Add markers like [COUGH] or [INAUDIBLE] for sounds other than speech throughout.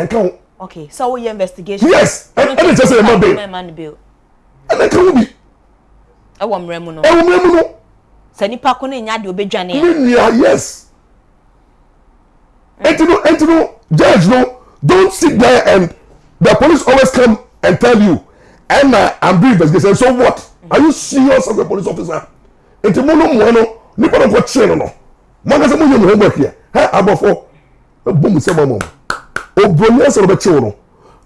okay so woyɛ investigation. yes ɛna kyerɛ sɛ ɛma man Bill, ɛna ka ho bi. ɛwɔ mmerɛ mu no ɛwɔ mmerɛ mu no. sɛ nipa ko ne yes. ɛnti mm. no judge no don't sit there and the police always come and tell you ɛna i'm doing investigation so what mm. are you serious as a police officer ɛnti mo no mu no nipa no kɔ kyerɛ no no mo ankasa mo yɛ mo homework yɛ ha abɔfo ɛbom sɛ mo my mom obroni ẹsẹ ọrọ bẹ kye wọn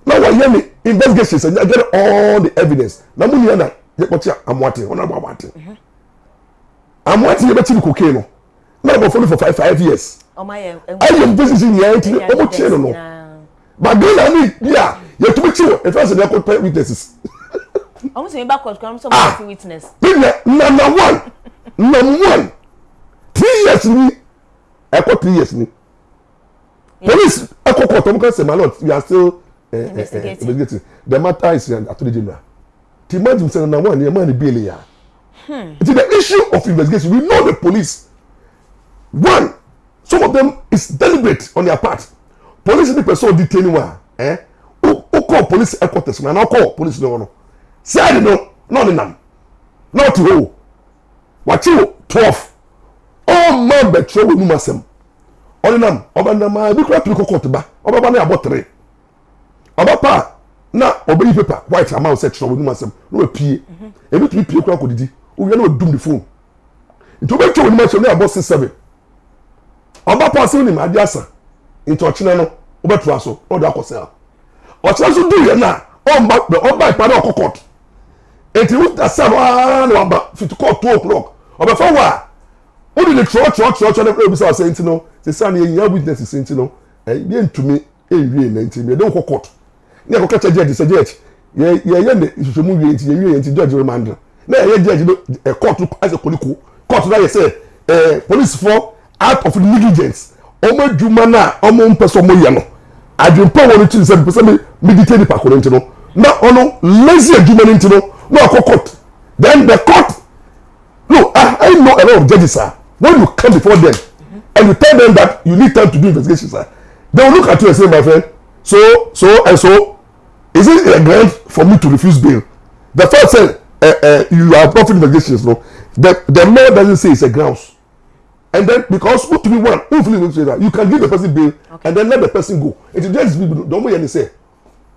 na wà yẹ ni investigation sẹ yà get all the evidence na mu nìyẹn na yẹ kọ kye amuate ọ nàbọ amuate amuate yẹ bẹ kye ni cocaine no na ọbọ fọlọ for five five years ayé investigation yẹn ti ọmọ kye no no bàbí náà ni bí a yẹ tó bẹ kye wọn ẹfẹ sẹ ní ẹkọ pẹ witnesses. ọmọ sọ mi bá kọtù kan sọ ma fi witness. bí nà nàmà one nàmà one three years ni ẹkọ three years ni police ẹkọ kọ tọmọ kan sẹ ma lord we are still eh, eh, eh, investigating. the matter is an attorney general the man himself na one man ni bail ya it is the issue of investigation we know the police one some of them is deliberate on their part police ni person detain wa eh o call police headquarters na na call police ni wọn side no no ni nam not ho wa chi 12 all man betray we numasem ɔne nam ɔbɛnam a ebi kura piri kɔkɔ ɔteba ɔbɛba ne abɔ tere ɔbɛpa na ɔbɛyi pepa white ama ɔsɛ kyerɛ wɔn mu asɛm na wɔapie ebi tumi pie kura kɔdidi owia na wɔdum ne phone nti ɔbɛtwa wɔn mu asɛm na abɔ six seven ɔbɛpa asɛm ne mu adi asa nti ɔkyena no ɔbɛtoa so ɔde akɔ sɛ ɔkyena so du yɛn na ɔmba ɔmba ipa na ɔkɔ court eti wuta sam aa na waba fiti court two o'clock ɔbɛfa wa ɔde ne twerɛ twerɛ twerɛ twerɛ na ebisa ɔsɛ no te saa no yɛyɛ witness se nti no eh, yɛntumi ɛnwie na nti yɛde wokɔ court ne yɛkɔka kyɛ gyɛgye sɛ gyɛgye yɛyɛ ne nhwehwɛmu wie nti yɛwie nti gyɛgye remand na yɛyɛ gyɛgye no eh, court as a koliko court no ayɛ eh, police for act of negligence ọmọ adwuma na ọmọ mpẹsẹ ọmọ yẹ no adwumpa wọn ti sẹ mpẹsẹ mi mi di tẹ nipa koro nti no na ọno lazy adwuma ni nti no na ọkọ court then the court no i i know a lot of judges sir. when you come before them and you tell them that you need time to do investigation sir they will look at you and say my friend so so and so is it a ground for me to refuse bail the first said uh, uh, you are not doing investigations no the the law doesn't say it's a grounds and then because who to be one who feel you you can give the person bail okay. and then let the person go it is just people don't make any say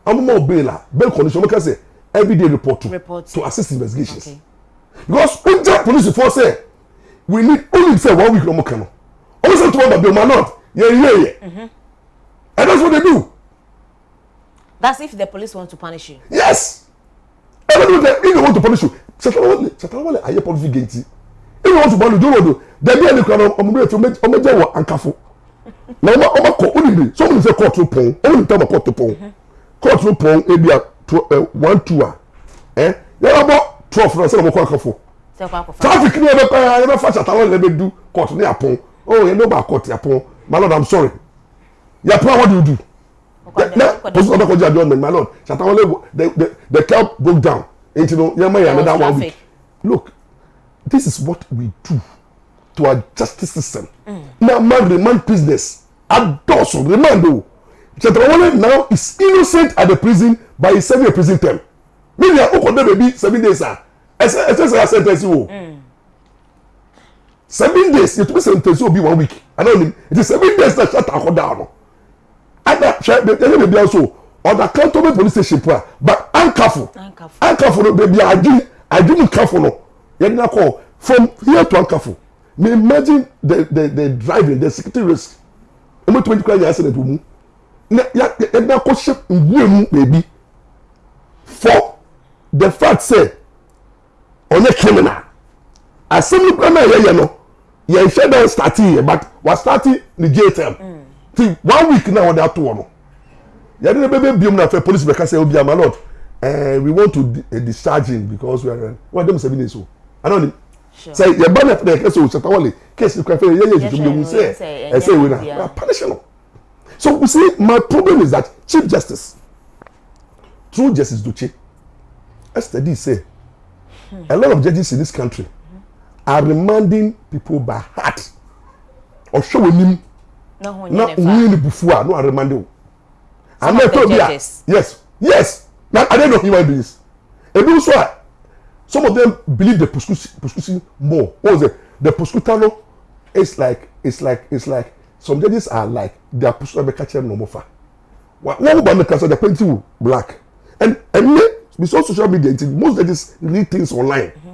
amumo bail ah bail condition make i say every day report to report. to assist investigations okay. because unja police force say we need only say one week no more kano always have to worry about my not. Yeah, yeah, yeah. Mm -hmm. And that's what they do. That's if the police want to punish you. Yes. Everybody, if they, want to punish you, Are you policy guilty? If you want to punish, you, don't do. There be any kind of ọmọdé tó ọmọdé wọ ànkàfọ. Na ọmọ ọmọ kọ onírè sọ wọn ní sẹ kóòtù pọ̀n tell nìta ọmọ kóòtù pọ̀n kóòtù pọ̀n ebi a uh, one two ah. Eh? ẹ yàrá bọ twelve náà sẹ call kọ ànkàfọ. Traffic ni ẹ bẹ pẹ́ ẹ bẹ fa Satanwale ẹ bẹ du kóòtù ní àpọ̀n oh you know bá court, tìyà my lord i'm sorry yà what do you do na kòsí ọdọ kọjá àdúrà my lord ṣàtàwọn lẹwọ the the the broke down ètò you yẹn mọ yẹn another one week look this is what we do to our justice system mm. na man remand prisoners adọsọ remand o ṣètìlọ́wọ́lẹ̀ now is innocent at the prison by his serving a prison term mílíọ̀nù ó kọ́ dé bèbí seven days ah ẹsẹ̀ ẹsẹ̀ ẹsẹ̀ sentence wò. Mm seven days yɛtumi sentence obi one week ana onim nti seven days na hyɛ taako daa no ɛna hwɛ ɛyɛ beebi nso ɔda kantomi police station po a but ankafo ankafo no beebi adwini adwini kafo no yɛde na kɔ from here to ankafo me imagine the the the driving the security risk ɔmo tumi kura yɛ accident wɔ mu na yɛ yɛde na kɔ hyɛ nwura mu beebi for the fact say ɔnyɛ criminal asɛm nipa naa yɛyɛ no yɛnhwɛ dɛ start yɛ but wastart ne jtm ti hmm. one week na wɔde ato wɔn yɛde ne bɛbɛ biom na fɛ polisi bɛka sɛ obi ama lord eh, we want to uh, discharge him because we are eh, wɔn dem seven days o ana ni sɛ yɛ ba na yɛ kɛse o sɛ tawale case kura fɛ yɛ yɛ tuntun de wun sɛ ɛsɛ ewe na na punish no so you see my problem is that chief justice true justice doche ɛsɛ di sɛ a lot of judges in this country are remanding people by heart ọhwẹ wọ nim na wọn ni bufu a no are remanding o and then told me yes yes Now i don't know human beings And also, some of them believe the prosecution more what was it the prosecutor is like it's like it's like some judges are like their prosecutor be catch them no more far What bá mi kan sọ the painting black and and me besides social media most judges read things online. Mm -hmm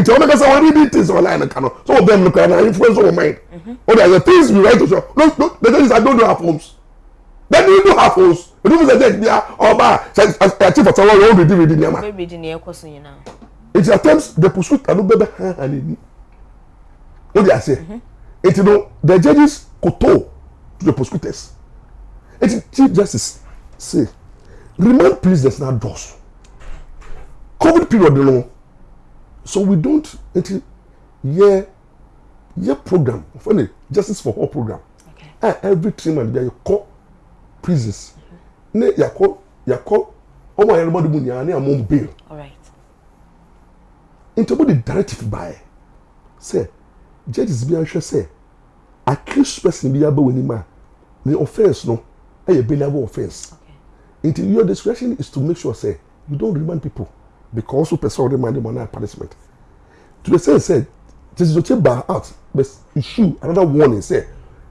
nti wọn bɛka sɛ wọn read things online ka no so wọn bɛn mu kora na influence wọn mind mm-hmm. o de ɛyɛ things we write to show no no the thing is i don't do half homes then you do half homes edu fi sɛ sɛ bia ɔba sɛ ɛti fɔtɔ wɔn wɔn redi redi nneɛma redi nneɛma ɛkɔ so nyinaa nti at times the pursuit ano bɛbɛ han han ani o de aseɛ nti no the judges koto to the prosecutors nti chief justice say remand prisoners na dɔs covid period no so we don't nti yɛ yɛ program funny justice for all program okay. a ah, every three months bi mm-hmm. a yɛkɔ prisons ne yɛkɔ yɛkɔ wɔn a yɛrɛ bɔ de mu nyinaa ne amon bail nti wɔn the directive baayɛ sɛ judges bi ahwɛ sɛ accused person be aba wɔn anim the ne offence no ɛyɛ bailable offence okay. Into your discretion is to make sure say you don't remand people because wopɛ sɛ wode ma de mɔna punishment to the same said, this is sɛ tɛsitɔkye ba out but issue another warning sɛ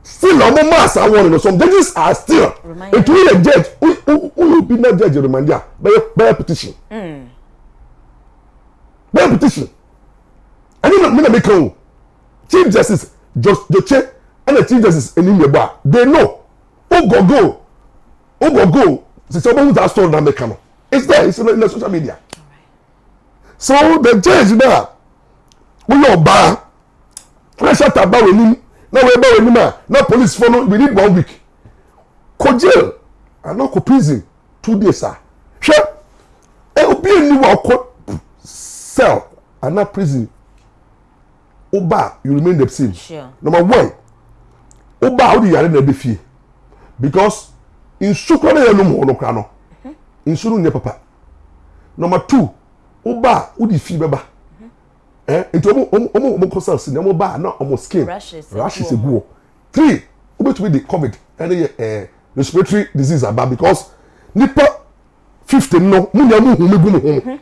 still na ɔmo maa saa warning some judges are still etu yɛ judge who who will be not judge remandi a bɛyɛ bɛyɛ petition hmm. bɛyɛ petition And even when na make a o chief justice and the chief justice ɛni mi bɔ a they know ogogo go? sisan ɔmo n ta sɔrɔ na mi kan no it's there it's in the social media so the change na wúyọ ọba na shelter bá wẹ̀ nim na wẹ̀ bá wẹ̀ nim a na police fọ́ no we need one week kò jail and àná kò prison two days a hwẹ ẹ obi ẹni wà ọkọ cell and àná prison ọba you remain the same sure. number one ọba àwọn ìyàrá náà bẹ fie because in kura náà yẹ no mu no kura no nsu no nyẹ papa number two woba wode fi bɛba mo, mo, kɔ cells na mo, baa na mo, skin rashes egu hɔ three wobɛtumi de covid ɛne yɛ eh, respiratory disease aba because nipa fifty no mo, na mo, humi gu mu humi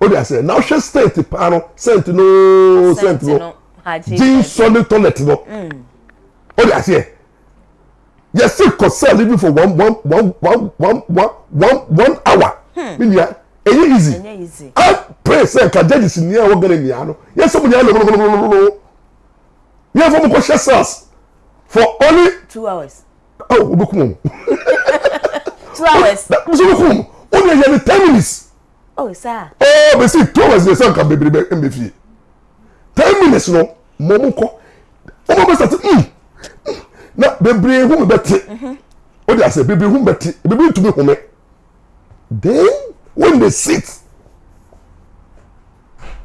o de ase na ɔhwɛ stent paa no stent no stent no gin sɔni toilet no mm. o de ase yɛ still concern living for one one one one one one one hour. Hmm ɛyɛ easy i pray sɛ ka judges ni ɛwɔ gana nia no yɛn sɛ mo nyɛ lɔlɔlɔlɔlɔ yɛn fɔ mo kɔ hyɛ sars for only two hours awo o bɛ kum o two hours muso bɛ kum o de yɛ ni ten minutes oh sir ɛɛ bɛ si two hours de sɛ nka bebree bɛ n bɛ fie ten minutes no mɔ mo kɔ o ma bɛ sɛ ti mm na bebree hu mi bɛ ti o de ase bebree hu mi bɛ ti bebree tu mi hu mi then when they sit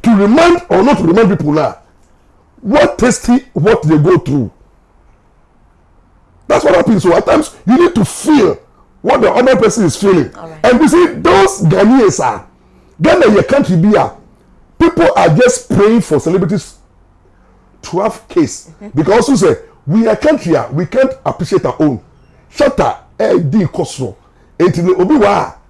to remind or not to remind people now what tasty what they go through that's what happens so at times you need to feel what the other person is feeling right. and you see those ghanaians are ah, ghana your country be here people are just praying for celebrities to have case mm-hmm. because also say we are country ah, we can't appreciate our own shelter eh, ẹ di nkosoro etinu obi wa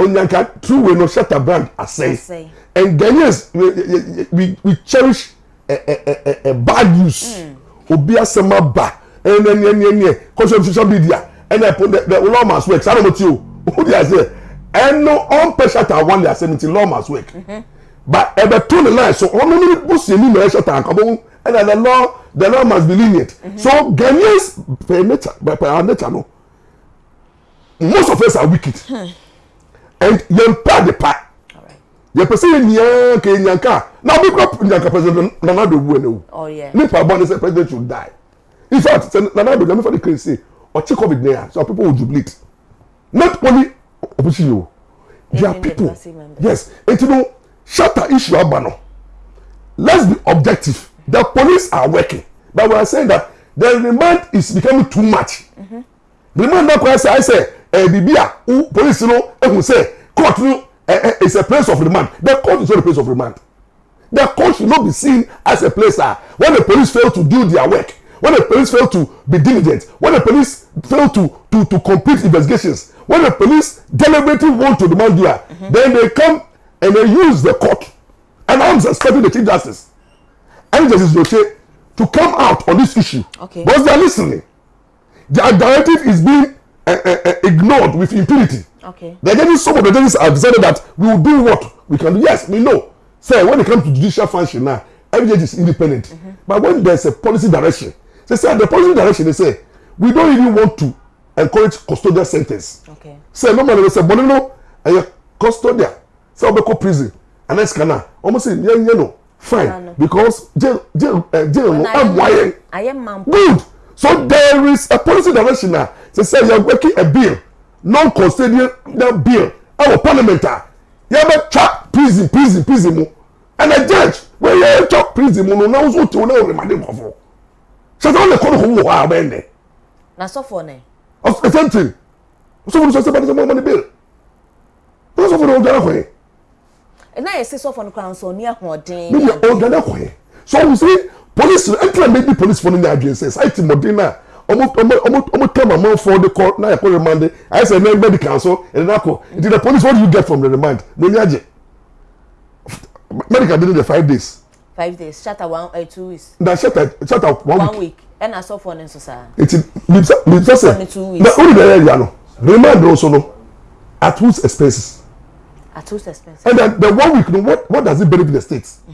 onyanka true way no shatter brand asɛn and ghanaians we, we we cherish eh, eh, eh, eh, eh bad news hmm. obi asema asɛm aba ɛnɛ ɛnɛ And ɛnɛ kɔsɔ social media ɛnɛ ɛpɔ dɛ dɛ lawmas work saa na mo ti o o di ase ɛnu ɔmpɛ shatter awan de asɛm nti lawmas work mm-hmm. but ɛbɛ eh, to the line so only ne bo si eni na ɛ shatter akabɔ the law the law must be lenient mm-hmm. so ghanaians per nature per nature no most of us are wicked. Hmm yɛn pa de pa yɛpɛ sɛ yɛ nyinaa ka nyanka na obi kura nyanka president nana do wu ɛna wu oh, nipa abɔ ne sɛ president should die in fact sɛ nana do nyame fa de kiri se ɔkye covid ne ya so people will jubilate not only opposition o oh, their people yes eti no shatter issue aba no let's be objective the police are working but we are saying that the remand is becoming too much mm -hmm. remand na kora say i say. Eh, biribi a wo polisi no ehu sɛ court no eh, eh, is a place of remand the court is not a place of remand the court should not be seen as a place ah when the police fail to do their work when the police fail to be diligent when the police fail to to to complete investigations when the police deliberately want to demand their ah, mm -hmm. then they come and they use the court and arms and expecting the chief justice and justice yote to come out on this issue okay because they are listening their directive is being uh, uh, ignored with impurity. Okay. The judges, some of the judges have decided that we will do what we can do. Yes, we know. Sir, when it comes to judicial function now, every judge is independent. Mm -hmm. But when there's a policy direction, they say the policy direction, they say, we don't even want to encourage custodial sentence. Okay. So normally they say, Bonino, and your custodial, so I'll prison, and then scanner. Almost say, yeah, you know, fine. Ah, Because jail, jail, uh, jail, I'm wired. I am, am good. So there is a policy direction now. They say you are working a bill, non-constitutional bill, our parliamentary. Ah. You have a trap prison, prison, prison, mo. and a judge where you have trap prison, mo, now so to know remanding for. So don't call who you are, man. That's so funny. Of the same thing. So what is about the money bill? That's what we're going to And I say so for the crown, so near what day. So we see polisi ɛntina mebi polisifoɔ no nyɛ adwene sɛ saiti mɔden na ɔmo ɔmo ɔmo ɔmo tɛm amanfoɔ de kɔ na yɛkɔ remand ayɛ sɛ ɛnɛ medical nso ɛnɛ nakɔ nti the police what do you get from the remand na onye agye medical dey there five days. five days shatter one uh, two weeks. na shatter shatter one, one week. week ɛna asɔfoɔ ne nso saa. eti mibisa mibisa sɛ na olu bɛrɛ yɛ no remand nso no at whose expenses. at whose expenses. and then the one week no what what does it benefit the state. Mm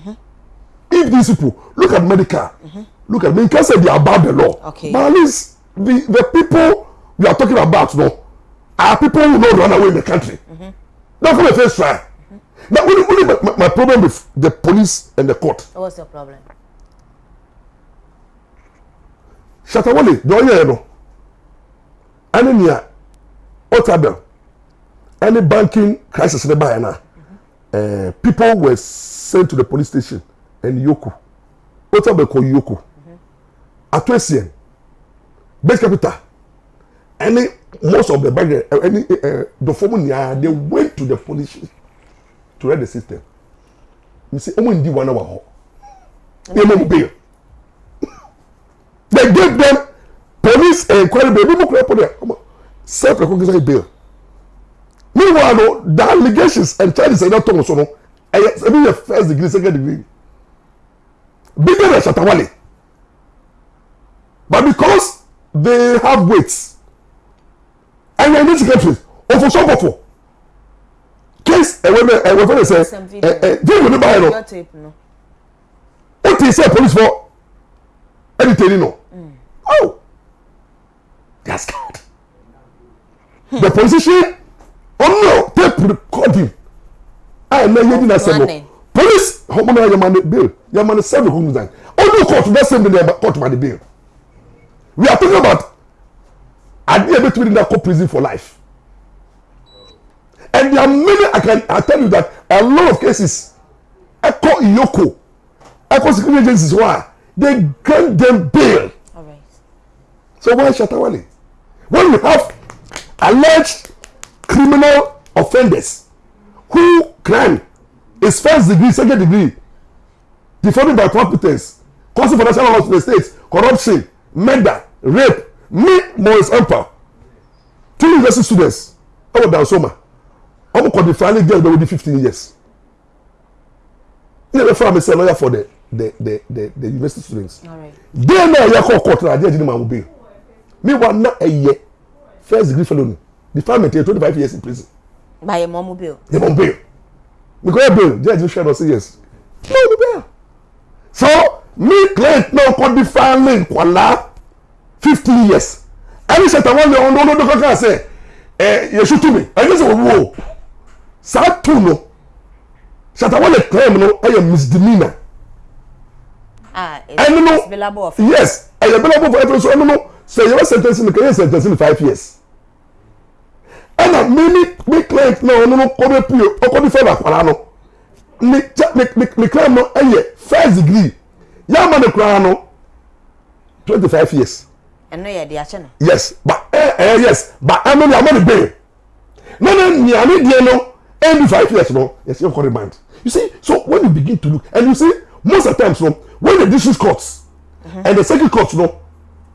if these people look at medical mm -hmm. look at medical say they are about the law okay. but at least the the people we are talking about no are people who no run away in the country mm -hmm. now come face try mm-hmm. now only only my, my, my problem with the police and the court what's your problem shatawale the oil no ɛne nea otabel ɛne banking crisis ne baeɛ na people were sent to the police station ẹni yòókù otu abẹkọ yòókù ato esien base capital ẹni most of the bagger ẹni dọfọmu nyaa ah, they went to the police to read the system nsi ọmọ ndi wọn wà họ ní ẹmọ mu bail they gave them police enquiry bail ebi mu kura police ọmọ self recognized bail meanwhile no the allegations and charges ẹ̀ dá tọ̀ wọ́n so no ẹ̀ yẹ ẹbi yẹ first degree second degree bigger than Shatawale. But because they have weights, and in this country, over so for case ẹwẹ mẹ a woman sẹ ẹ ẹ jẹun ní báyìí nọ ó ti sẹ police fọ ẹni tẹni nọ oh they are scared the politician ọmọ oh, tape recording a ẹ náà yẹ not na sẹ nọ police ọmọ náà yẹ ma ne bail yẹ ma ne seven home design ọdún court that same day court by the bail we are talking about adeɛ bi tumi de na go prison for life and there are many i can i tell you that a lot of cases ẹkọ iyoko ẹkọ security agencies why they grant them bail right. so why shatawale when you have alleged criminal offenders who crime is first degree second degree defaming by competence causing financial loss to the state corruption murder rape me Maurice Amper two university students ọwọ dansoma ọmọ kọ di finally girl bẹ wo di fifteen years ní ẹgbẹ́ fún mi sẹ́ lọ́yà for the the the the, the university students díẹ̀ náà yẹ kọ́ court náà díẹ̀ díẹ̀ ní màá wọ bẹ́ẹ̀ mi wà first degree felony, ni the family tẹ̀ twenty five years in prison. By mọ́ mú bẹ́ẹ̀ o because bail díẹ̀ you fẹ́ lọ sí yes no no bail so me claim pé o kò different link wàlá fifteen years ẹni ṣètò àwọn ọ̀nà ọ̀nà ọ̀nà kankan ṣe ẹ yẹsu tumi ẹni sọ wọ́n o sáà tù nù ṣètò àwọn ọ̀nà claim no. I am misdemeanor Ah, nù yes ẹ yẹ available for eh, every so ẹnu nù sẹ your sentence in the yẹ sentence in five years ana mimi mi client na ɔno kɔbɛ pie ɔkɔbi fɛ bakwara no ne ne ne client no ɛyɛ first degree yamma ne kura no twenty five years. ɛno yɛ de akyɛ no. yes ba ɛɛ ɛɛ yes ba ɛno yamma ne bɛn na ne niame deɛ no ɛndi five years no yɛsi ɛkɔ remand you see so when you begin to look and you see most of the times no when the district court mm -hmm. and the second court no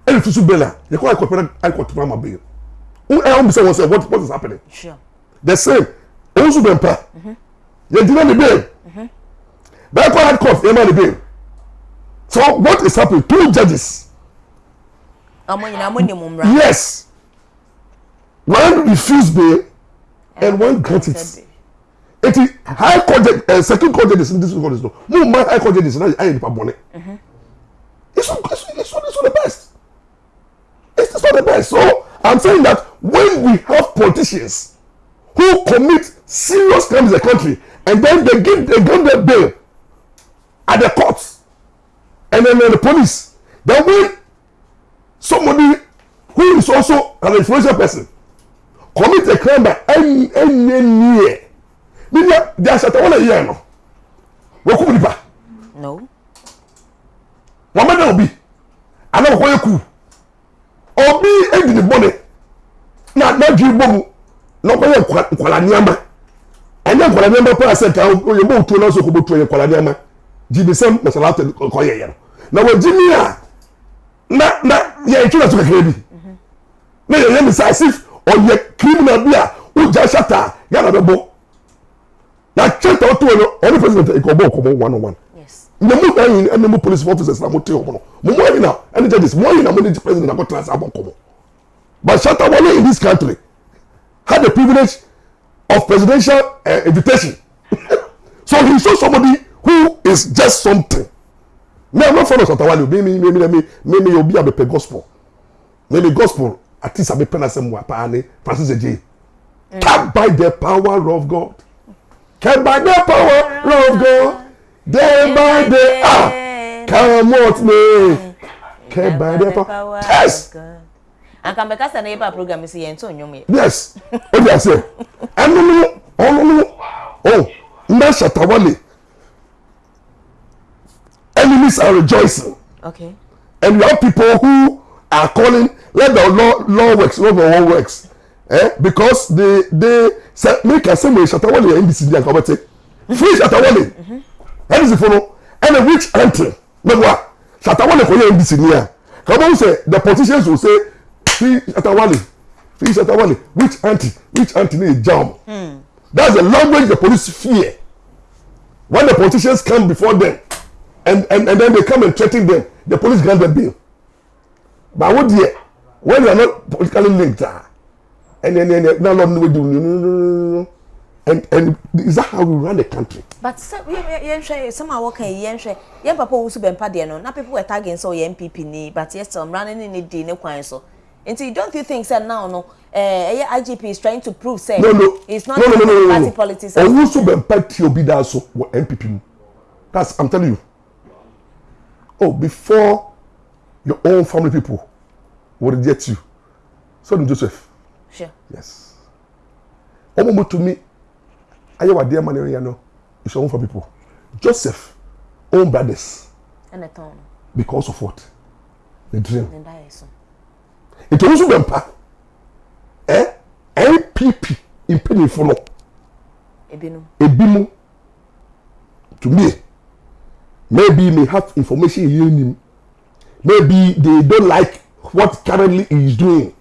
ɛna tutu bɛn na yɛ kɔ ayikɔ pɛrɛ ayikɔ tuma ma bɛn who help me say what what is happening sure the same ozu bempa mm-hmm. you deny the bail bail mm-hmm. court had court you deny the bail so what is happening two judges yes one refused bail and one granted it it is high court judge uh, second court judge is in this court is no no man high court judge Now not high nipa bọni mm-hmm. it's not it's not it's not the best it's not the best so. I'm saying that when we have politicians who commit serious crimes in the country and then they give they give them bail at the courts and then the police, then when somebody who is also an influential person commit a crime by any any near, meaning they are shut one year no, we come No. One man will be, and then we go obi edi ne bɔne na n'adwi bɔ mu na ɔbɛyɛ nkwala nneɛma ɛnyɛ nkwala nneɛma paa sɛ kan oyɛ bɔ otuo n'asɔ kɔ bɔ otuo yɛ nkwala nneɛma jibisɛm masalata kɔyɛ yɛ no na wɔ jimi a na na yɛn twɛ n'asɔ kakra bi na yɛn yɛ misa asif ɔyɛ criminal bi a ɔgya shata yɛn na bɛ bɔ na kyɛnta ɔtɔ wɔ no ɔne president ɛkɔ bɔ ɔkɔmɔ one on oh one na mu hwɛ yin ɛna mu police officers na mu te hɔ no mu mu yin na ɛne judges mu yin na mu ne president na kɔ tena ase abɔ but shatta wale in this country had the privilege of presidential uh, invitation [LAUGHS] so he show somebody who is just something me i'm not follow shatta wale mi mi mi mi mi mi mi obi abepɛ gospel mi mi gospel at least abepɛ na sɛ mu apaa ne francis ejie mm. Can by the power of god Can by the power of god. Ah, day by day ah cannot me care by the power yes and can be cast an eba program is yẹn tó nyom yẹ yes o di ase ẹnu nu ọnu nu o mbẹ ṣàtàwọlé enemies are rejoicing okay and you have people who are calling let the law law works not the law works eh because they they say make i say mo ṣàtàwọlé ndc di akọbẹtẹ free ṣàtàwọlé. Mm -hmm ndc fo no ɛna which entry ne ho a shatawale kò yɛ ndc ni a kàwọn sɛ the politicians will say free shatawale free shatawale which entry which entry ne jam hmm. that's the language the police fear when the politicians come before them and and and then they come and threaten them the police grant them bail but awo deɛ when they are not politically linked ah ɛnɛ ɛnɛ ɛnɛ na lɔm ni wo di no no no no no and and is that how we run the country. but yɛnhwɛ sɛm a wɔka yi yɛnhwɛ yɛn papa owusu bɛmpa deɛ no na people were tagging so. ɔyɛ npp ni but yɛ sɛ ɔmra ne ne di ne kwan so nti don't you think sɛ now no ɛyɛ eh, uh, eh, igp is trying to prove say. no no it's not no, no, no, no, no, party politics. owusu bɛmpa ti obi da so wɔ npp that's i'm telling you oh before your own family people would reject you so joseph. sure yes. ọmọ mi tún mi ayé wà díẹ̀ mọ́ ní yẹn no it's your own for people joseph own brothers because of what the dream ètò oṣù bẹ̀ mpa ẹ npp mpanyinfo no ebi mu to me maybe may have information yẹn nim maybe they don't like what currently he is doing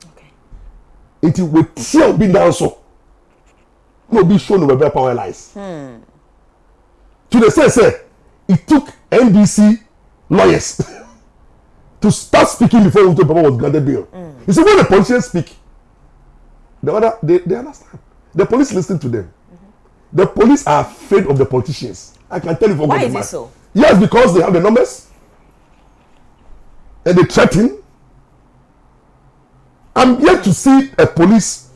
nti wetia obi dan so no be show no be power lies. Hmm. to the say say it took ndc lawyers [LAUGHS] to start speaking before Uto Papa was granted bail. Mm. You see when the politicians speak, the other they, they understand. The police listen to them. Mm-hmm. The police are afraid of the politicians. I can tell you for Why is it so? Yes, because they have the numbers and they threaten. I'm yet to see a police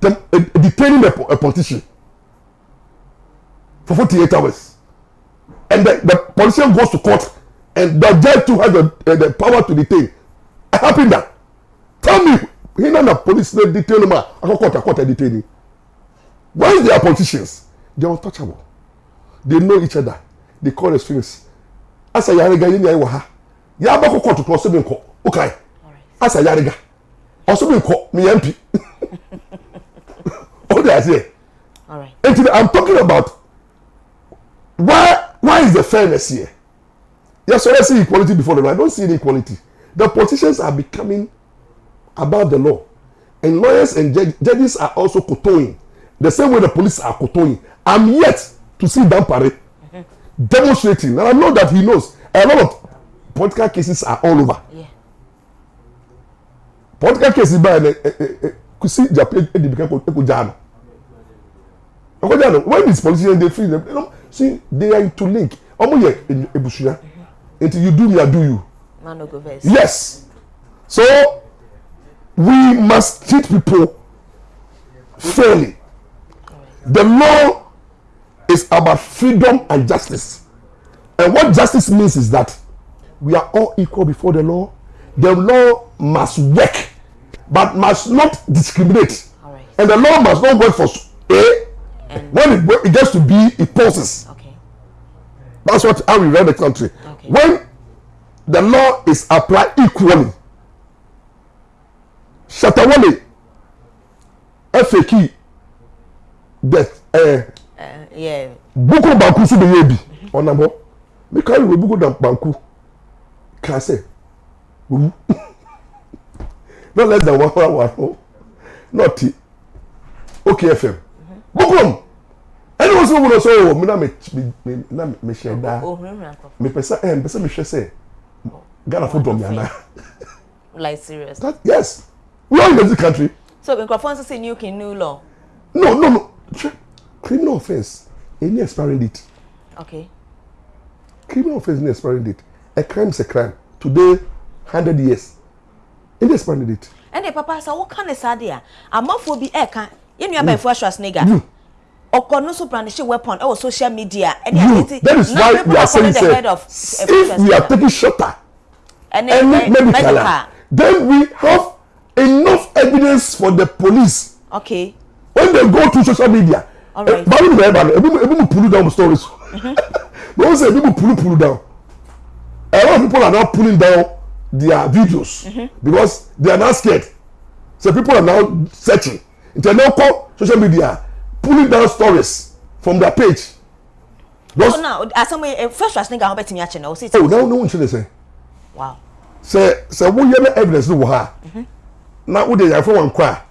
dem, uh, eh, detaining a, a eh, politician for 48 hours. And the, the politician goes to court and the judge too has the, uh, the power to detain. It happened that. Tell me, he not the police they detain him. I go court, I court, I detain him. Once they are politicians, they are untouchable. They know each other. They call as friends. As a yarega, you know, ha. Yabako court to cross the Okay. As a yarega. Also, we call me MP. [LAUGHS] What did I say? All right. I'm talking about why why is the fairness here? Yes, so I see equality before the law. I don't see equality. The politicians are becoming above the law. And lawyers and judges are also kowtowing. The same way the police are kowtowing. I'm yet to see Dampare [LAUGHS] demonstrating. And I know that he knows. A lot of political cases are all over. Yeah. Political cases by the eh, eh, eh, Kusi Japan, Edibika Ekujano because they know when these politicians dey free them you know see they are into link ọmọ yẹ Ebusua? until you do me i do you. man go vex. yes so we must treat people fairly the law is about freedom and justice and what justice means is that we are all equal before the law the law must work but must not discriminate right. and the law must not work for a when it, when it gets to be, it pauses. Okay. That's what how we run the country. Okay. When the law is applied equally, Shatawale, FAQ, death, uh, eh, uh, yeah. Buko Banku su de yebi, onambo. Me kari we Buko Banku, kase, wubu. Not less than one hour, one hour. Oh. Not T. Okay, FM. Mm -hmm. Bukum! ɛne wo sɛ womunɔ sɛ ɔwɔ mu na mehyɛ daa mepɛ sɛ mpɛ sɛ mehwɛ sɛ ghanafo dɔm me anaa like serious that, yes we are in this country so nkurɔfoɔ nso sɛ new king new law no no no criminal offence any expiring date okay criminal offence any expiring date a crime is a crime today hundred years any expiring date ɛnna papa sɛ woka ne saa deɛ a amanfoɔ bi ɛɛka eh, yɛn nua bɛn mm. e fo asua snega mm ọkọ nusu brandishing weapon ɛwɔ social media ɛni àti ɛti na people are calling the head of eh, if we are taking shelter, any medical medical then we have enough evidence for the police okay when they go to social media all right baabi mu bɛyɛ ebi mu ebi down stories no one say ebi mu pull pull down a lot of people are now pulling down their videos mm -hmm. because they are now scared so people are now searching internet call social media pulling down stories from their page. Those... Oh, no, as some way, eh, first trust nigga, how bet me at channel. Oh, no, no, she say. Wow. Say, say, we have evidence to her? Now, what they are for one cry.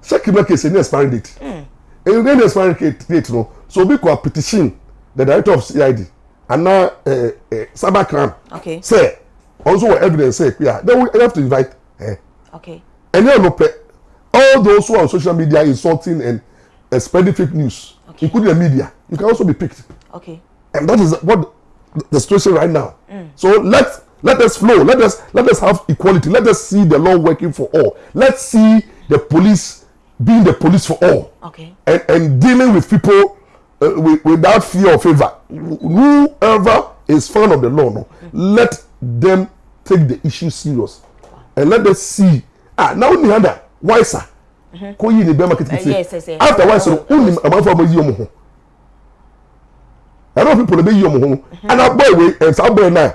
Second, make case, any expiring date. Hmm. And you get the date, no. So, we could petition the director of CID and now uh, eh, uh, eh, Cybercrime. Okay. Say, also evidence, say, yeah, then we have to invite her. Okay. And then, all those who are on social media insulting and uh, spreading fake news, okay. including the media, you can also be picked. Okay. And that is what the situation right now. Mm. So let's let us flow. Let us let us have equality. Let us see the law working for all. Let's see the police being the police for all. Okay. And and dealing with people uh, with, without fear or favor. Whoever is fan of the law, no, mm. let them take the issue serious, and let us see. Ah, now Nihanda, why sir? Mm-hmm. kò yí ni bẹ́ẹ̀ ma kitikiti uh, after one sọ̀rọ̀ ó ní àmàfọ́ ọmọ yí ọmọ ho ẹ̀rọ pipo lè bẹ yí ọmọ ho ẹ̀nà bọ́ ìwé ẹ̀sà bọ́ ẹ̀ náà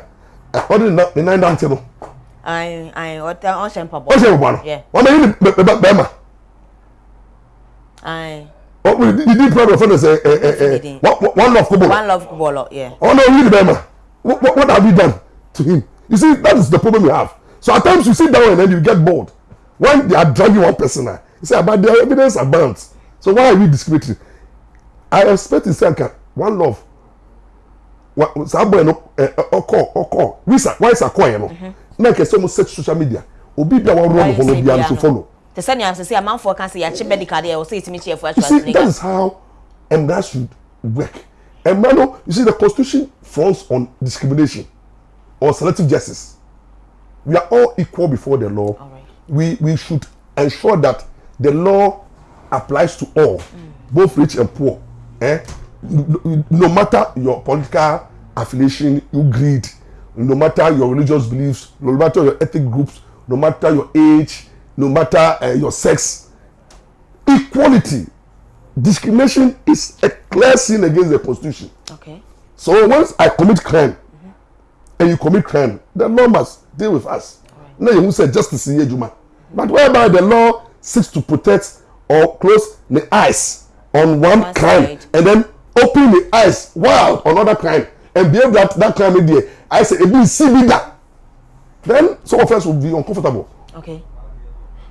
ọdún ní náà náà ti nù. ayin ayin ọtẹ ọsẹ mpabọ ọsẹ mpabọ nù wọn bẹ yí ni bẹẹ ma. ayin. di di problem fún mi eh, eh. ẹ eh, eh, one love football one love football yeah. Oh no, ni bẹẹ ma what what have you done to him you see that is the problem you have so at times you sit down and then you get bored when they are dragging one person out. Eh. He said, but the evidence abounds. So why are we discriminating? I expect in Sanka, one love. Sábọ̀ ẹ̀ ọkọ̀ ọkọ̀ wíṣà wáìsà kọ̀ yẹn no. Náà some mo search social media. Obi bi a wọ́n rọ́ọ̀nù hàn obi a nso follow. Tẹ̀sẹ̀ ni àṣẹ sí àmàfọ̀ kan sí yàtí medical there ọ̀sẹ̀ ìtìmí tiẹ̀ fún aṣọ àti nígbà. You see that is how emra should work. And no you see the constitution falls on discrimination or selective justice. We are all equal before the law. All right. We we should ensure that the law applies to all, mm. both rich and poor. Eh? No, matter your political affiliation, you greed, no matter your religious beliefs, no matter your ethnic groups, no matter your age, no matter uh, your sex. Equality, discrimination is a clear sin against the constitution. Okay. So once I commit crime, mm -hmm. and you commit crime, the law must deal with us. Right. Now you say justice in Yejuma. But whereby the law seeks to protect or close the eyes on one, one crime side. and then open the eyes wide on another crime and behave that that crime in there i say ebi si bi that, then some of us will be uncomfortable. okay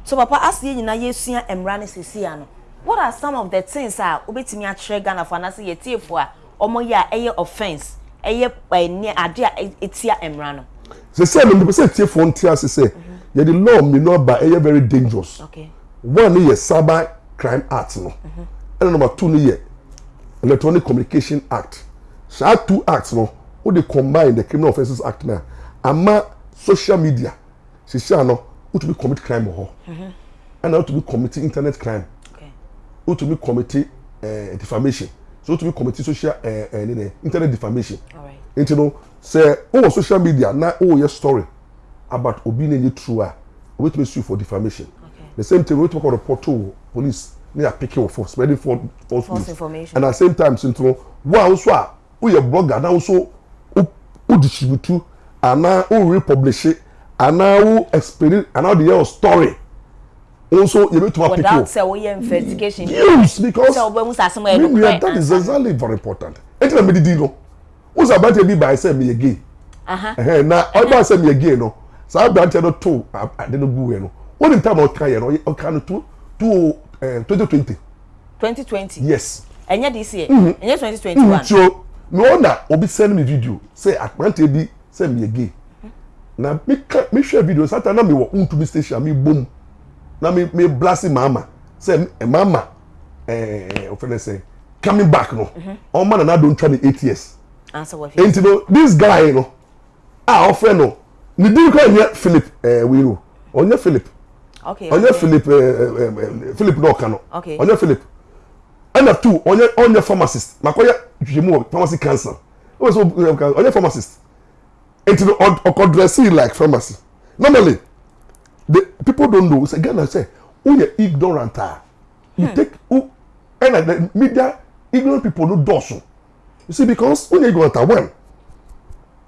so papa ask yẹn nyinaa yẹn see, mmeran ne sisi ano what are some of the things a obetumi akyerɛ ghana fo anase yɛ tie fo a wɔn yɛ a ɛyɛ offence ɛyɛ ɛni ade a e, etia mmeran The same. ɛnum de pɛ sɛ tie fo n tia sisi mhm. yɛ de law mi nɔba ɛyɛ very dangerous. Okay one yɛ cyber crime act no ɛna number two no yɛ electronic communication act So that two acts no who they combine the criminal offences act now, ama social media she sisi ano who to be commit crime or hɔ ɛna o tun bi commit internet crime who to be commit ɛɛ eh, defamation so o tun bi commit social ɛɛ ɛɛ ne ne internet defamation nti no sɛ o wɔ social media now oh yɛ story about obi na true a o bɛ sue for defamation the same thing wetin we call report to police ne are picking wò for spreading false false news information and at the same time since sintu wo a woso a woyɛ blogger who woso wo and now who republish it, ana wo experience ana and now the o story nso yɛ bɛ tuma pikin o without sɛ investigation yes because sɛ o bɛ that is uh-huh. exactly very important eti na mi who's about to be by saying me again, ɛsɛ mi yɛ gay na ɔba sɛ mi yɛ gay no saa abirante no to ade no gu wɛ no wọn ní time ọka yẹn no ọka no two two eh, twenty twenty. twenty twenty. yes. ẹ̀yẹ́ this year. ẹ̀yẹ́ twenty twenty one. nti o na ọ na obi send me video say akpante bi sẹ mi yẹ gay na mi ka mi hwẹ video sata na mi wọ ntumi station mi bom na mi mi blasi maama sẹ maama ẹẹ ọfẹlẹ sẹ coming back no mhm. ọmọ nana don twa ni eight years nti no this guy no a ah, ọfẹ no ne din kọ ẹ nyẹ philip ẹẹ eh, wíro ọ nyẹ philip. Eh, eh, eh, okay onye philip philip na ọka Okay. onye philip ẹna two onye onye pharmacist makwa ya jụjụ mu pharmacy cancer onye pharmacist nti ọkọ dressing like pharmacy normally the people don't know say ghana say wúnyẹ ignorant ah you hmm. take who ẹna the media ignorant people no dọ̀sùn you see because wúnyẹ ignorant ah well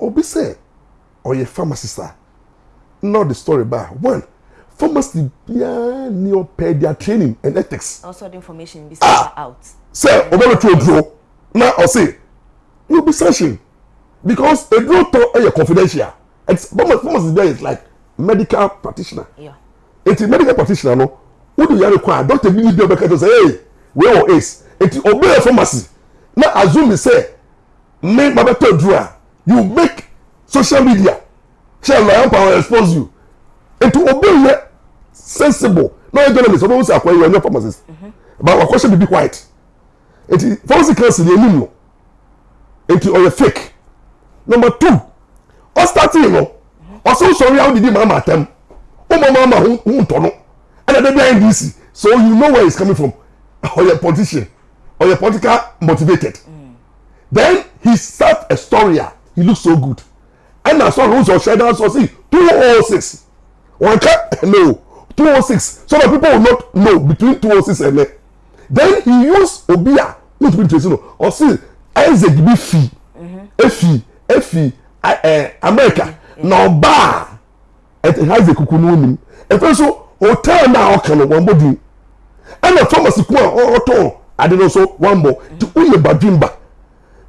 obi say ọyẹ pharmacist ah not the story ba well pharmacy biara ni their training and ethics. also the information be ah. out. sɛ ɔbɛn tó duro na ɔsi you be searching because eduro tɔ ɛyɛ confidential it's pharmacy pharmacy biara is like medical practitioner. Yeah. eti medical practitioner no wọ́n di yàrá kọ́ a doctor bi ni bi ọbẹ̀ kẹ́tọ́ sẹ́ ẹ̀ wẹ́ẹ́ wọ ace eti ọbẹ̀ yẹ pharmacy na assume sẹ́ mi ma bẹ tọ́ duro a you make social media ṣe lọ́yà power expose you nti obi yɛ sensible na ɔyɛ journalist ɔbɛn wusi akɔyɛ ɔnyɛ pharmacist ba wakɔhyɛ bibi white. nti pharmacy council yɛ nim no nti ɔyɛ fake number two ɔstati no ɔsɛ nsɔre awo didi maama atam ɔmo maama ho ho ntɔ no ɛna ɛdɛ bi ayɛ ndc so you know where he's coming from ɔyɛ [LAUGHS] politician ɔyɛ political motivated then he start a story ah he look so good ɛna sɔrɔ ɔsɔ ɔsɛ ɛdá sɔ si two oh six wọn kẹ [LAUGHS] no two oh six so that people will not know between two oh six and then then he used obia wey to be tracy or see isaac bi fi efi efi america na ọba isaac kuku n'onim And also hotel na ọka no wọn bọ di ɛna thomas kun a ɔtɔn ade no nso wọn bɔ ti oyè badwimba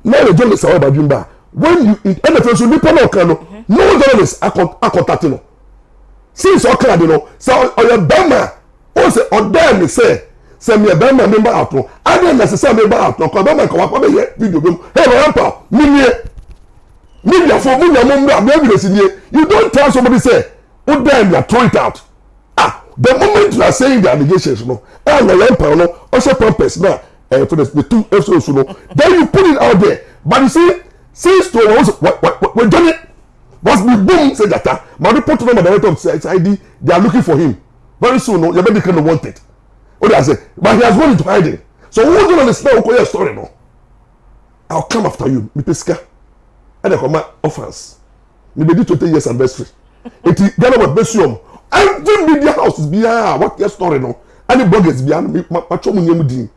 mary jones awɔ badwimba when you ɛna efe nso nipa na ɔka no mm-hmm. no journalist akɔtate no since ɔka ade no sɛ ɔyɛ bɛrima o sɛ ɔdan mi sɛ sɛ mi yɛ bɛrima mi ba ato adan na sisan mi ba ato ɔkɔ bɛrima kɔ wakɔ bɛ yɛ video bi hey my grandpa mi nie mi nya fo mi nya mo mbura mi ebire si nie you don tell somebody say o dan mi ato it out ah the moment you are saying the allegations no ɛn na yɛn pa no ɔhyɛ pampers na ɛyɛ for the the two episodes no then you put it out there but you see since to wɔn wɔn wɔn wɔn jɔnni once we boom say jata My report to my director of CID they are looking for him very soon no yabedi kind of wanted o I say? but he has gone into hiding so who do don understand okoye story no I'll come after you mipe sika ẹnna kọ ma offence nibedi 20 years anniversary eti ghana wa besu ọmọ every media house behind what your story no any bloggers biara ma ma twa mu nìyẹn mu din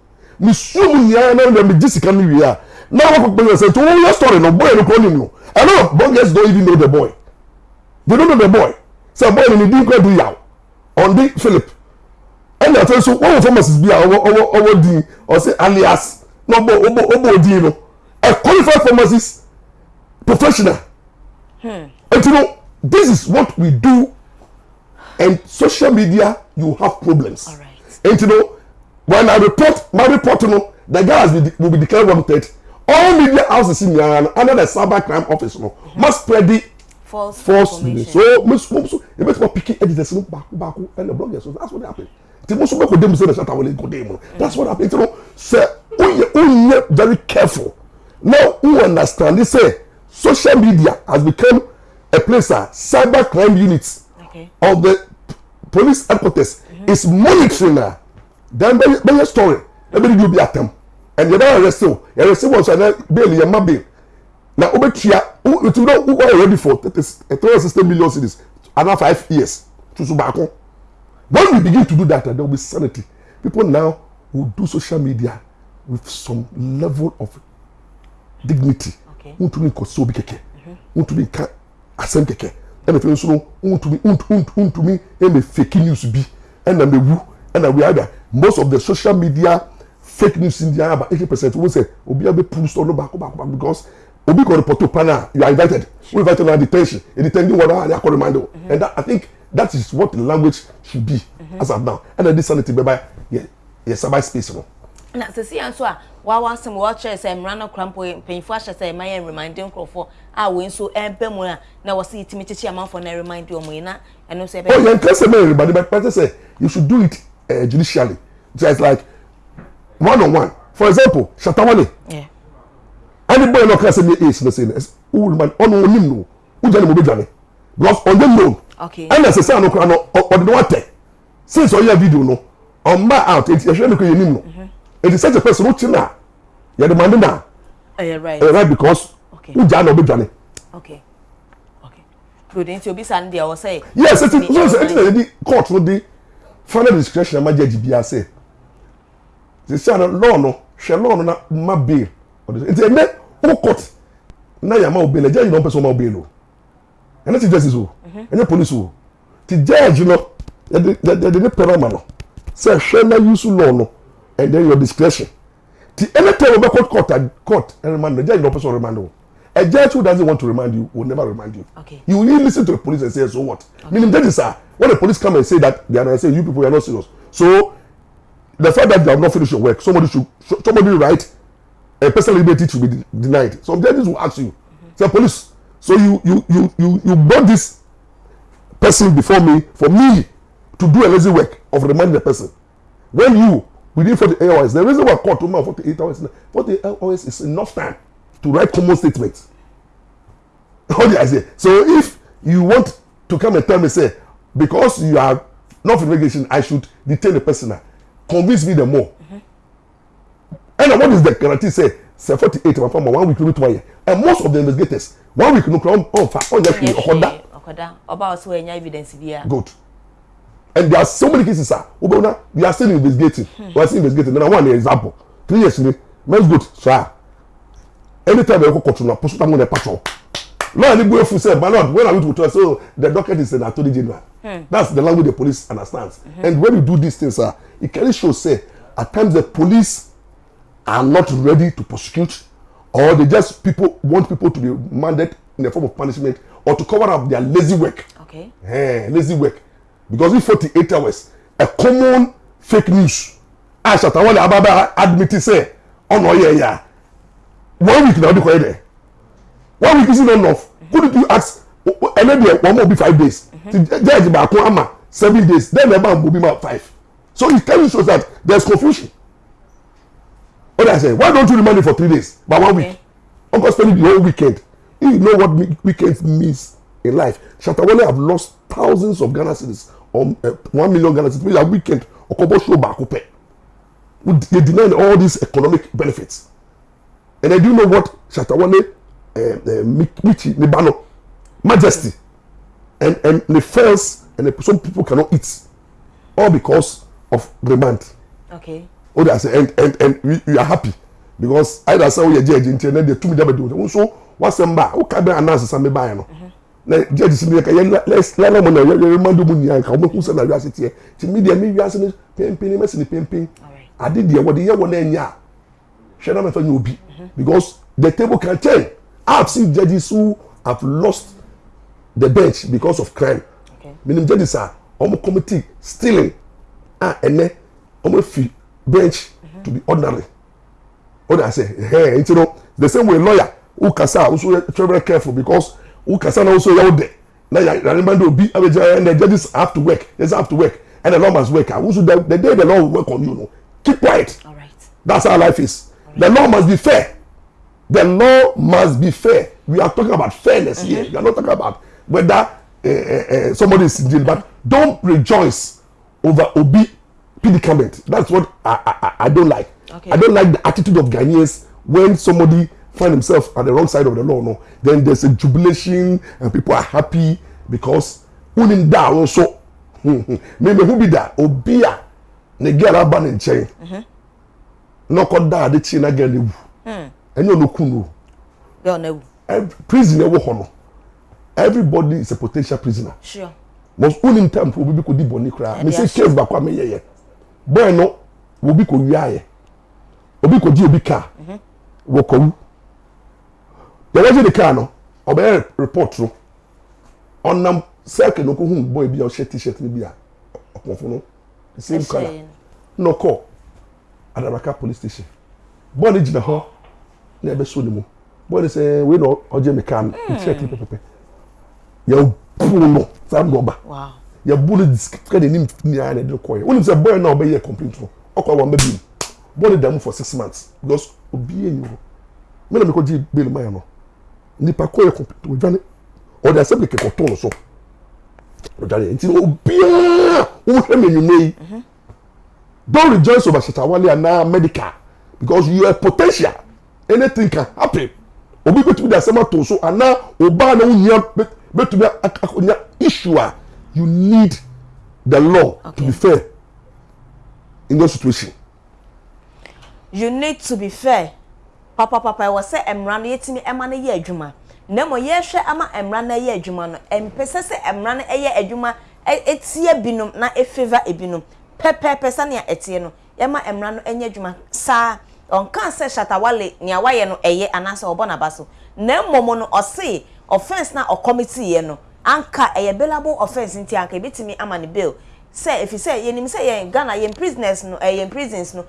mi su mu nìyẹn náà mi gye sika mi Now what people say to your story no boy no call him no. I know boy guys don't even know the boy. They don't know the boy. Say boy in the ko do yaw. On the Philip. And that so what famous is be our our din or say alias no bo obo oh, obo oh, din no. A qualified pharmacist professional. Hmm. And you know this is what we do and social media you have problems. All right. And you know when I report my report you know the guy has been, will be declared wanted all media houses in Ghana under the cyber crime office no must spread the false false news so most most e bet for picky edit the back back and the bloggers so that's what happened ti mo so be ko dem say that awole ko dem that's what happened you know say unye very careful now who understand this say social media has become a place that cyber crime units okay. of the police headquarters mm -hmm. is monitoring her then by, by your story everybody will be attempt and yɛbɛ arrest o yɛrɛsɛ wɔ so ɛnɛ bail yɛ ma bail na wobɛtua wotu no wo are ready for three hundred sixty million cities Another five years tutu baako when we begin to do that there will be sanity people now will do social media with some level of dignity ntumi nkɔ so obi kɛkɛ ntumi nka asɛm kɛkɛ ɛna fɛn nso no ntumi ntumi ɛna fake news bi ɛna mewu ɛna we are there most of the social media fake news in the araba eighty percent wọ́n sẹ̀ obi abẹ́ pull sọ lọ́ba back bàkú back because obi kò report to pana you are invited wọ́n invite you na detention a detention wọ́n náà akọ reminder and that i think that is what the language should be mm -hmm. as of now ẹnna this sanity bẹ́ẹ̀ bá yẹ yẹ sábà space no. na sisi yẹn nso a wawa asem wɔkyerɛ sɛ mmara no kora mpo mpanyinfoɔ ahyɛ sɛ ɛma yɛ remande nkurɔfoɔ a wɔn nso ɛbɛ e, mu a na wɔsi timi kyekye amanfoɔ na remande wɔn yi na ɛno nso ɛbɛ. ɔ yɛn kɛsɛ mɛ remande bɛ pɛtɛ sɛ you should do it uh, judicially just like one on one for example shatawale yeah. anybody no can say me is oh, no say who will man on onim no who jani mo be dwane because on them known okay and as say no kra no or the water since all your video no on my out it show me ko yenim no mm-hmm. it is such a person who china you demand na eh right eh right because Okay. who jani mo be dwane okay okay prudent be Sunday. I will say yes it is so say it is court no the final discretion ma judge bia say sisi ana lɔɔ no hwɛ lɔɔ no na ma bail ɔde so nti ɛnɛ o court na yà má o bail ɛjɛ yìí na ɔmpɛ sɛ ɔma o bail o ɛnɛ ti justice o mhm. ɛnyɛ police o ti judge no yɛde yɛde ne pɛrɛ ɔma no sɛ hwɛ na use law, no and then your discretion ti ɛnɛ tɛ o bɛ court court and court and remind. no ɛjɛ yìí na ɔmpɛ sɛ ɔremand o a judge who doesn't want to remind you will never remind you. Okay. You will listen to the police and say, so what? Okay. Meaning, that is uh, when the police come and say that, they are and say, you people are not serious. So the fact that you have not finished your work somebody should somebody write. a personal liberty should be denied some judges will ask you say police so you you you you you brought this person before me for me to do a lazy work of reminding the person when you within 48 hours the reason why court woman 48 hours 48 hours is enough time to write common statements what did i say so if you want to come and tell me say because you are not for immigration i should detain the person now convince me the more And what is the guarantee say Say forty eight ma fa ma one week no to and most of the investigators one week no crown ɔnfa oh, ɔnyɛ oh, fi ɔkɔda ɔkɔda eh, ɔba ɔsɛ ɔyɛ nya evidence bi good and there are so many cases sir. wo we are still investigating hmm. we are still investigating na one example three years ni men's good Sir. anytime ɛkɔ go na pɔsɔ tamu na ɛpa tɔ lawyer ni buye fun say ballot when i went to so the docket is an attorney general hmm. that's the language the police understands mm -hmm. and when you do these things sir e clearly show say at times the police are not ready to prosecute or they just people want people to be demanded in the form of punishment or to cover up their lazy work. Okay. Hey, eh, lazy work. Because in 48 hours, a common fake news. Ashatawale Ababa admitted say, oh no, yeah, yeah. One week now, do there. One week isn't enough. Couldn't you ask? And then one more be five days. Judge Bakun Ama, seven days. Then the man will be five. So it tells you that there's confusion. What I say, why don't you remind me for three days, but one week? Uncle spending the whole weekend. You know what weekend means in life. Shatawale have lost thousands of Ghana citizens, um, uh, one million Ghana citizens. That weekend, Okobo Shoba Akupe. They denied all these economic benefits. And I do know what Shatawale, uh, uh, Michi, Nibano, Majesty, and, and the fans, and the, some people cannot eat. All because of the month. Okay. Oh, that's it. And, and, and we, we are happy because either say we are judge until then they two million do. So what's the matter? Who can be announced some buy no? Na uh-huh. judge sin dey ka let's let them know you remind them you ka mo hu say na we are sit here. Ti me dey me we are sin pimpin me sin pimpin. Ade dey we dey here won anya. She never me fa obi uh-huh. because the table can change. I've seen judges who have lost the bench because of crime. Okay. Meaning judges are almost committing stealing a ɛnɛ wɔn afi bench mhm. to be ordinary ɔna asɛ ɛhɛn nti no the same way lawyer wò kasa a wosò yɛ very careful because wò kasa na wosò yɛ wò dɛ na yà yà remind obi abegyina and the judges have to work they have to work and the law must work ah wosò the the day the law work on you no keep quiet right. that's how life is the law must be fair the law must be fair we are talking about fairness mm here mm-hmm. we are not talking about whether uh, uh, uh, somebody is in jail but mm-hmm. don't rejoice over Obi predicament. That's what I, I, I don't like. Okay. I don't like the attitude of Ghanaians when somebody find himself on the wrong side of the law. No, then there's a jubilation and people are happy because uninda also. Maybe who be that? Obia ne girl aban in chain. Mm-hmm. No call that the chain again. live. Hmm. And you no kunu. Don't know. Prison Everybody is a potential prisoner. Sure mọs wonim tam obi ko di bɔnni koraa mese case baako a meyɛ yɛ bɔyɛ no obi ko wia yɛ obi ko di obi kaa wɔ kɔwu yɛrɛ gye ne kaa no ɔbɛyɛ report no ɔnam sɛɛkɛ no ko hu bɔyɛ bi a ɔhyɛ t-shirt no bi a ɔpɔnfo no same colour na ɔkɔ adabaka police station bɔyɛ ni jina hɔ na ɛbɛso ni mo, bɔyɛ ni sɛ we na ɔgye me kaa no n kyerɛ kiri pɛpɛpɛ yɛn o pull no saa rɔba yɛbu no sika de nim nyinaa na ɛde kɔɛ wonim sɛ "Boy, no a ɔbɛyɛ complete, no ɔkɔ wɔn bɛbi mu bɔɔ ne da mu for six months because obi yɛ yɛ hɔ mena mi kɔ gye bail mayɛ no nipa kɔ yɛ complaint ɔdwane ɔde asɛm kɛkɛ kɔtɔɔ no so ɔdwane nti obiara wohwɛ mi enyimire yi Don't rejoice over shatawale anaa medical because you are potential anything can happen obi bɛtumi de asɛm ato so anaa ɔbaa na wonya bɛtumi akonya issue a you need the law okay. to be fair in that situation. you need to be fair papa papa ɛwɔ sɛ mmara no yɛtumi ɛma no yɛ adwuma na mmɔ yɛhwɛ ama mmara no yɛ adwuma no mpɛsɛ sɛ mmara no yɛ adwuma e, etie binom na efeva ebinom pɛpɛɛpɛ sani a ɛteɛ no yɛma mmara no nyɛ adwuma saa. ɔnka sɛ shatawale ni wayɛ no ɛyɛ anaasɛ ɔbɔ n'aba so na mmom no ɔse offence na ɔkɔmitiiɛ no anka ɛyɛ bailable offence nti anka ebitumi ama ne bail sɛ efi sɛ yɛnim sɛ yɛn ghana yɛn prisoners no ɛɛ yɛn prisons no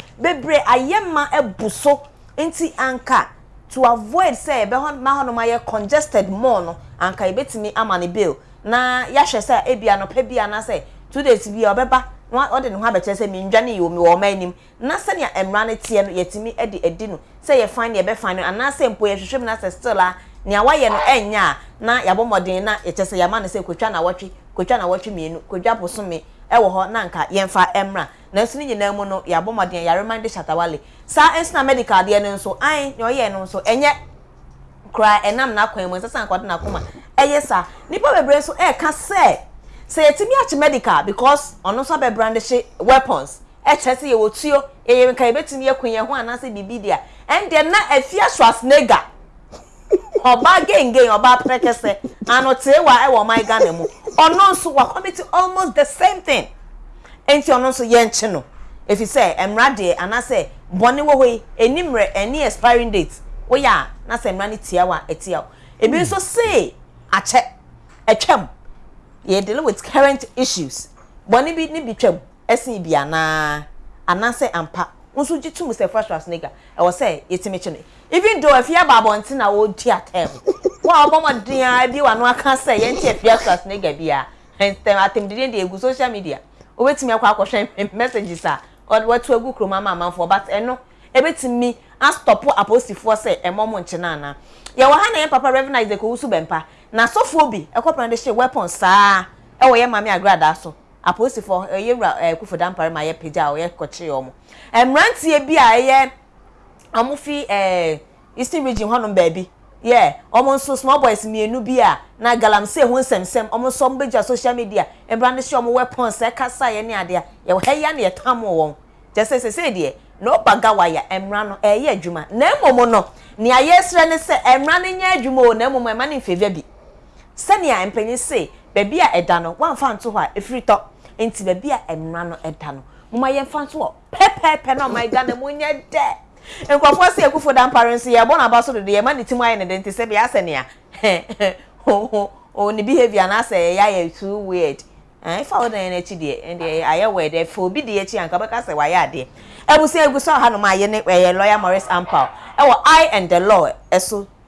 ma so nti anka to avoid sɛ ebe ma hɔnom ayɛ congested more no anka ebitumi ama ne bail na yɛahwɛ sɛ ebia no pɛ bi anaasɛ two days bi ɔbɛba. nwa ọ dị nwa abɛkyerɛ sɛ mindwane yi wɔ ɔma anim na sɛnea mmara no teɛ no yɛtumi de adi no sɛ yɛfan no yɛbɛfan no mpo yɛhwehwɛ na na yɛabɔ na yɛkyɛ sɛ yɛama na sɛ kotwa nawɔtwe kotwa nawɔtwe mmienu kotwa bosome na nka yɛmfa na nanso ne nyinaa mu no yɛabɔ mmɔden yɛrema de hyatawale na medical deɛ no nso an nea ɔyɛ no nso ɛnyɛ koraa ɛnam n'akwan mu na sɛ yɛtumi akyi medical because ɔno nso brandish weapons ɛkyɛ sɛ yɛwɔ tuo ɛyɛ nka yɛbɛtumi yɛ kun yɛn ho anaasɛ biribi deɛ ɛndeɛ na afia swasnega ɔbaa gengen ɔbaa pɛrɛkɛsɛ ano teewa ɛwɔ ɔman ghana mu ɔno nso wakɔmiti almost the same thing nti ɔno nso yɛnkye no efi sɛ mmara deɛ anaasɛ bɔnne wɔ hɔ yi enimmerɛ ɛne expiring date woyɛ a na sɛ mmara ne tia wa ɛtia ebi nso see ache ɛtwam yɛ dealing with current issues bɔnne bi ne bi twɛm ɛsen bi anaa anaasɛ ampa nso gye tum sɛ fresh rasnega ɛwɔ sɛ yɛtumi kye no even though if afi aba abɔnten na wɔredi atɛm wɔn a wɔbɔmɔden a bi wɔn ano aka sɛ yɛnti afi rasnega bi a ntɛm atɛmdidie de egu social media wobɛtumi akɔ akɔhwɛ [LAUGHS] messages a wɔto agu kurom ama amanfoɔ but ɛno ebɛtumi astɔpo aposifoɔ sɛ ɛmɔ mo nkyɛn ana yɛwɔ ha na yɛn papa revenue de kɔ wusu bɛmpa na sofo bi de she weapon saa e wo ye mame agrada so aposifo ye wura ekufo dampare ma ye peja o ye emrantie bi a ye amufi eh eastern region hono baabi yeah omo nso small boys mienu bi na galamsey ho nsemsem omo so mbegya social media she omo weapon kasa ye ade heya ye won waya emra no adwuma na no na e ma ne sɛnea mpanyin se baabi a ɛda no wɔamfa nto hɔ a ɛfiri tɔ nti baabi a mmara no ɛda no moma yɛmfa nto hɔ pɛpɛɛpɛ na ɔma ɛda no mu nyɛ dɛ nkurɔfoɔ sɛ akufo da mpare nso yɛbɔ no aba so dodo yɛma ne tim ayɛ ne de nti sɛ bea sɛnea [LAUGHS] ne behavior na sɛ ɛyɛ ayɛ too weird ɛfa wo dan n'akyi deɛ deɛ ayɛ wɔ ɛdɛ fo obi deɛ akyi anka bɛka sɛ wayɛ adeɛ abusua egu so ɔhanom ayɛ ne ɛyɛ lawyer maurice ampal ɛwɔ i and the law ɛso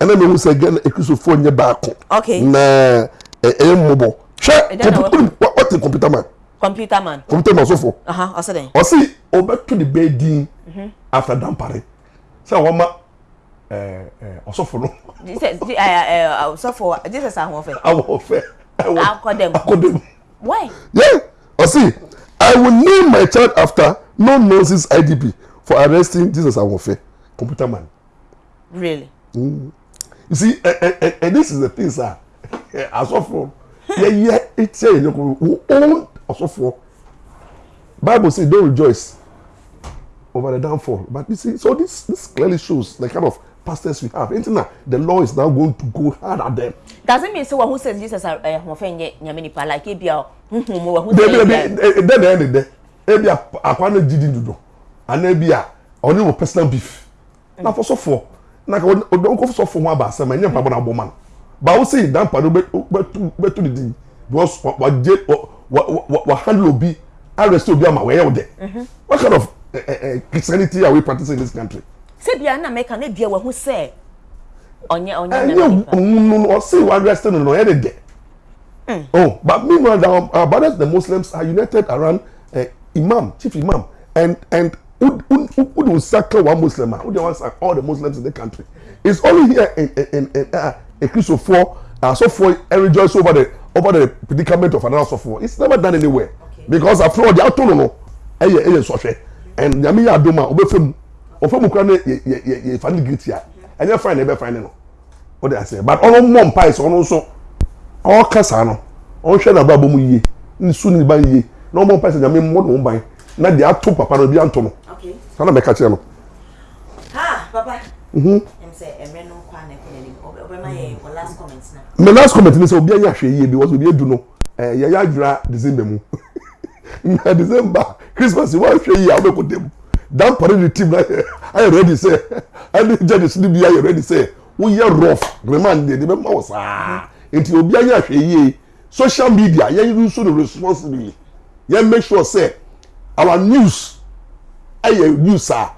ɛna mehu sɛ ghana akristofoɔ nyɛ baako na ɛyɛ mmobɔ hwɛ wɔte computer man computer man computer man sofo ɔse ɔbɛto ne bɛɛ din mhm. after dampare sɛ wɔma ɔsɔfo no ɔsɔfo jesus ahoɔfɛ ahoɔfɛ akɔdɛm akɔdɛm why yeah ɔse i will name my child after no nonsense idp for arresting jesus ahoɔfɛ computer man really You see, eh, eh, eh, eh, this is the thing, sir. As of for, yeah, yeah, it's You here. Who of for. Bible says, don't rejoice over the downfall. But you see, so this this clearly shows the kind of pastors we have. Anything that the law is now going to go hard at them. Doesn't mean so who says Jesus are eh hofenye nyamini pa like ebia huhu mm-hmm, who say. Then then then then ebia akwa na jidi And ebia only wo personal beef. Now, for so for na ka odon ko so fo ho aba asem enye mpabo na bo man ba wo say dan pado be be to di because wa je wa wa handle obi arrest obi ama we de mhm. what kind of eh, eh, eh, christianity are we practicing in this country say bia na make na bia we ho say onye onye na no no say we arrest no no e de mm. Oh, but meanwhile, the our brothers, the Muslims, are united around Imam, Chief Imam, and and who who who don't circle one Muslim, ah? who don't want all the Muslims in the country. It's only here in, in, in, in uh, a Christian uh, so for and rejoice over the over the predicament of another sophomore. It's never done anywhere okay. because after all, they are told no, eh, eh, so and the media do Yami Adoma, Obefum, Obefum, Ukraine, ye family guilty, mm-hmm. and you're fine, never no. What did I say? But all mom pies, all also all Casano, ah, all Shana Babu ye, soon by ye, no more pies, I mean, one by now they are two papa, be Antono. Sana meka kyerɛ no. Ah, papa. Mhm. Em sɛ ɛmɛ no kwa na ɛkɔ n'anim. Ɔbɛ ma mhm. last comment na. Me last comment ni sɛ obi ayɛ ahwɛ yie bi wɔsɛ obi edu no ɛɛ eh, yɛ yɛ adwira December mu. [LAUGHS] Na December Christmas wɔn ahwɛ yie a wɔbɛkɔ dɛm. Dan pari ni team na yɛ ayɛ ready sɛ ɛni jɛnis ni bi ayɛ ready sɛ woyɛ rough me de de bɛ ma wɔ saa. Nti obi ayɛ ahwɛ yie social media yɛ yi nso no responsibly yɛ make sure say our news ayɛ use a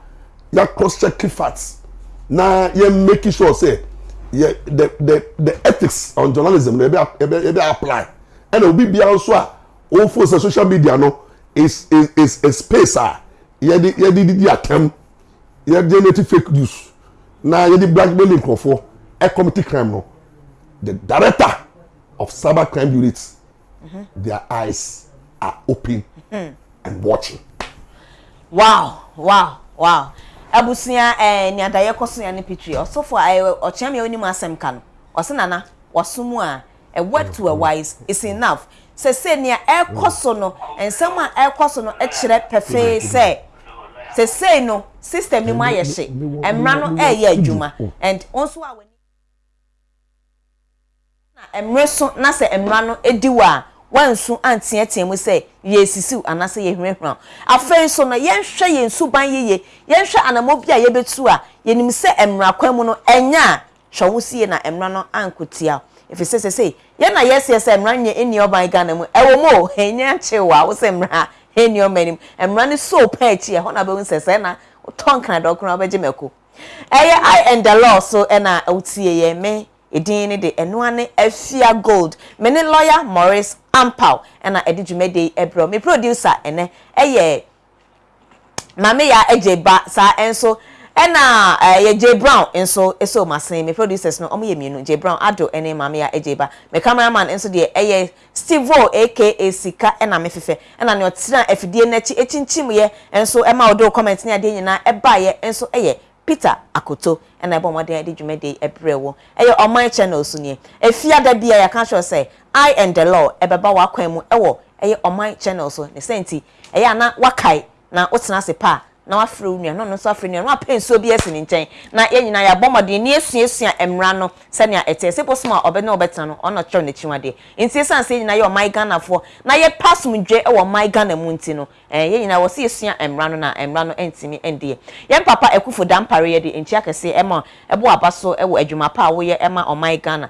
yɛ cross check facts na yɛ make sure say yɛ the the the ethics on journalism na yɛ bɛ yɛ bɛ apply ɛna obi biara nso a ofo sɛ social media no is is is a space a yɛde yɛde didi atɛm yɛde yɛde fake news na yɛde blackmail nkurɔfoɔ e committee crime no the director of cyber crime unit mm -hmm. their eyes are open mm -hmm. and watching. wow wow wow abusua eh ni adaye kosoya ne pitri osofo ọchịa eh, me onim asem ka no ọse nana wasomu a a word to a wise is enough se se ne ekoso no ensem a ekoso no ekyere pefe se se se no system ni mu ayehye emra no eye adwuma and also a na emre na se emra no ediwa wansu anteɛteɛ mu sɛ yɛsisiw anaasɛ yɛhwehwɛ afei nso no yɛnhwɛ yɛn suban yie yɛnhwɛ anamɔ bi a yɛbɛtu a yɛnim sɛ mmara kwan mu no ɛnyɛ a sie na mmara no ankotia efi yɛn na yɛsɛ sɛ mmara nyɛ ɛni ɔban ghana mu ɛwɔ mu o enya akyew a wosɛ mmara ɛni ɔman nim mmara no so pɛn akyi ɛhɔ na bɛhu sɛ sɛ na tɔn kan dɔkora wobɛgye mɛko ɛyɛ i and the law so ɛna wotie yɛn me edin ne de ɛno ane afia gold me ne lawyer morris ampaw ɛna ɛde dwumadi ɛbrɛ me producer ɛnɛ ɛyɛ maame ya ɛgye ba saa ɛnso ɛna ɛyɛ eh, jay brown nso ɛsɛ ɔmo asen me producers no ɔmo yɛ mienu jay brown ado ɛne maame ya ɛgye ba me cameraman nso deɛ ɛyɛ steve o aka sika ɛna me fɛfɛ ɛna ne ɔtena afidie n'akyi ekyinkyim yɛ nso ɛma ɔdo comment ne adeɛ nyinaa ɛbaayɛ nso ɛyɛ peter akoto ɛna ɛbɔ ɔmɔden a yɛde dwumadi ɛbrɛ wɔ ɛyɛ ɔman channel so nie efiada bi ya yɛaka kyerɛ sɛ i and the law ɛbɛba wɔ akwan mu ɛwɔ ɛyɛ ɔman channel so ne sɛnti ɛyɛ ana wakae na wotena ase paa na wafrɛ wo nua na ɔno nso afrɛ nua na wapɛ nsuo bi asi ne nkyɛn na yɛn nyinaa yɛabɔ mmɔden ne esuasua mmara no sɛnea ɛteɛ sɛ bosom a ɔbɛ na ɔbɛtena no ɔno ɔkyerɛw n'akyi wadeɛ nti esan sɛ nyinaa yɛ ɔman ghanafoɔ na yɛ pasomdwe wɔ ɔman ghana mu nti no ɛɛ yɛn nyinaa wɔsi esua mmara no na mmara no ntumi ndiɛ yɛn papa ekufo dampare yɛ de nkyia kɛseɛ ɛma ɛbɔ aba so ɛwɔ adwuma pa a wɔyɛ ɛma ɔman gana.